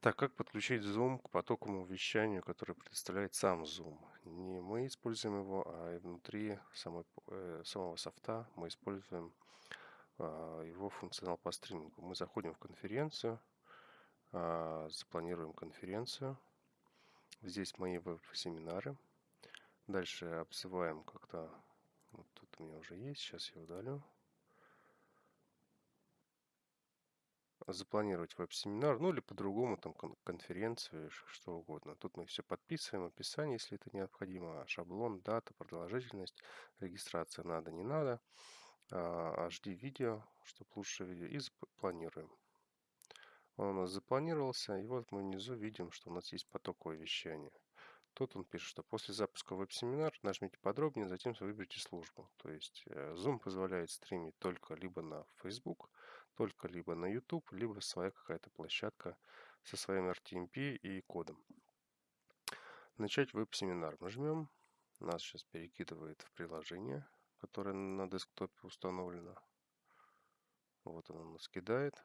Так, как подключить Zoom к потоковому вещанию, которое предоставляет сам Zoom? Не мы используем его, а внутри самой, э, самого софта мы используем а, его функционал по стримингу. Мы заходим в конференцию, а, запланируем конференцию. Здесь мои веб-семинары. Дальше обзываем как-то... Вот тут у меня уже есть, сейчас я удалю. Запланировать веб-семинар, ну или по-другому, там, конференцию, что угодно. Тут мы все подписываем, описание, если это необходимо, шаблон, дата, продолжительность, регистрация надо, не надо, HD а, видео, чтобы лучше видео, и планируем. Он у нас запланировался, и вот мы внизу видим, что у нас есть потоковое вещание. Тут он пишет, что после запуска веб-семинар нажмите подробнее, затем выберите службу. То есть э, Zoom позволяет стримить только либо на Facebook, только либо на YouTube, либо своя какая-то площадка со своим RTMP и кодом. Начать веб-семинар. Нажмем. Нас сейчас перекидывает в приложение, которое на десктопе установлено. Вот оно нас кидает.